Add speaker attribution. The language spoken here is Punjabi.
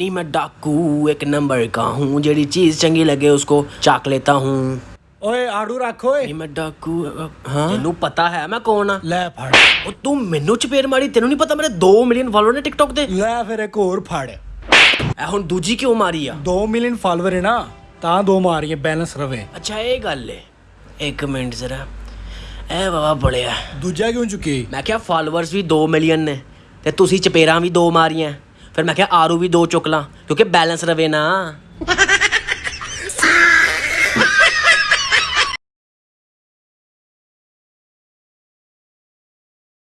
Speaker 1: नहीं मैं डाकू एक नंबर का हूँ जेडी चीज चंगी लगे उसको चाक लेता हूँ
Speaker 2: ਓਏ ਆੜੂ ਰੱਖ ਓਏ
Speaker 1: ਨਹੀਂ ਮੈਂ ਡਾਕੂ ਹਾਂ ਤੈਨੂੰ ਪਤਾ ਹੈ ਮੈਂ ਕੌਣ ਆ
Speaker 2: ਲੈ ਫੜ
Speaker 1: ਉਹ ਤੂੰ ਮੈਨੂੰ ਚਪੇੜ ਮਾਰੀ ਤੈਨੂੰ ਨਹੀਂ ਪਤਾ ਮੇਰੇ 2 ਮਿਲੀਅਨ ਫਾਲੋਅਰ ਨੇ ਟਿਕਟੌਕ ਤੇ
Speaker 2: ਲੈ ਫਿਰ ਇੱਕ ਹੋਰ ਫੜ
Speaker 1: ਐ ਹੁਣ ਦੂਜੀ ਕਿਉਂ ਮਾਰੀ ਆ
Speaker 2: 2 ਮਿਲੀਅਨ ਫਾਲੋਅਰ ਹੈ ਨਾ ਤਾਂ ਦੋ ਮਾਰੀਏ ਬੈਲੈਂਸ ਰਵੇ
Speaker 1: ਅੱਛਾ ਇਹ ਗੱਲ ਏ ਇੱਕ ਮਿੰਟ ਜ਼ਰਾ ਐ ਬਾਬਾ ਬੜਿਆ
Speaker 2: ਦੂਜਾ ਕਿਉਂ ਚੁੱਕੀ
Speaker 1: ਮੈਂ ਕਿਹਾ ਫਾਲੋਅਰਸ ਵੀ 2 ਮਿਲੀਅਨ ਨੇ ਤੇ ਤੁਸੀਂ ਚਪੇੜਾਂ ਵੀ ਦੋ ਮਾਰੀਆਂ ਫਿਰ ਮੈਂ ਕਿਹਾ ਆਰੂ ਵੀ ਦੋ ਚੁੱਕ ਲਾਂ ਕਿਉਂਕਿ ਬੈਲੈਂਸ ਰਵੇ ਨਾ